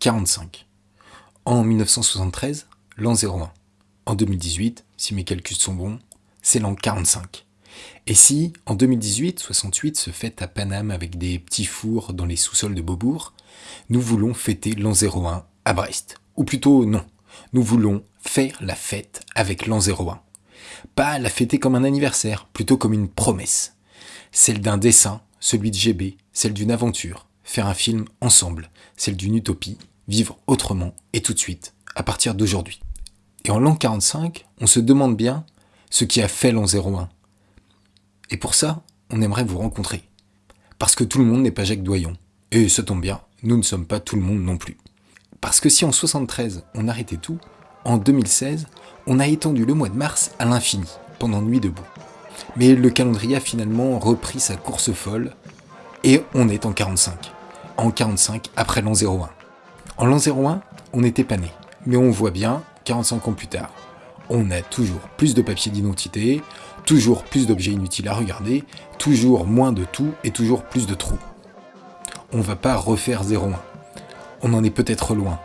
45. En 1973, l'an 01. En 2018, si mes calculs sont bons, c'est l'an 45. Et si, en 2018, 68 se fête à Paname avec des petits fours dans les sous-sols de Beaubourg, nous voulons fêter l'an 01 à Brest. Ou plutôt non, nous voulons faire la fête avec l'an 01. Pas la fêter comme un anniversaire, plutôt comme une promesse. Celle d'un dessin, celui de GB, celle d'une aventure, faire un film ensemble, celle d'une utopie, vivre autrement et tout de suite, à partir d'aujourd'hui. Et en l'an 45, on se demande bien ce qui a fait l'an 01. Et pour ça, on aimerait vous rencontrer. Parce que tout le monde n'est pas Jacques Doyon. Et ça tombe bien, nous ne sommes pas tout le monde non plus. Parce que si en 73 on arrêtait tout, en 2016, on a étendu le mois de mars à l'infini, pendant Nuit debout. Mais le calendrier a finalement repris sa course folle, et on est en 45. En 45 après l'an 01. En l'an 01, on n'était pas né. Mais on voit bien, 45 ans plus tard, on a toujours plus de papiers d'identité, toujours plus d'objets inutiles à regarder, toujours moins de tout et toujours plus de trous. On va pas refaire 01. On en est peut-être loin.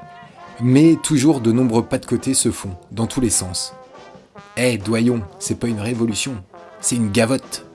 Mais toujours de nombreux pas de côté se font, dans tous les sens. Eh, doyon, c'est pas une révolution, c'est une gavotte.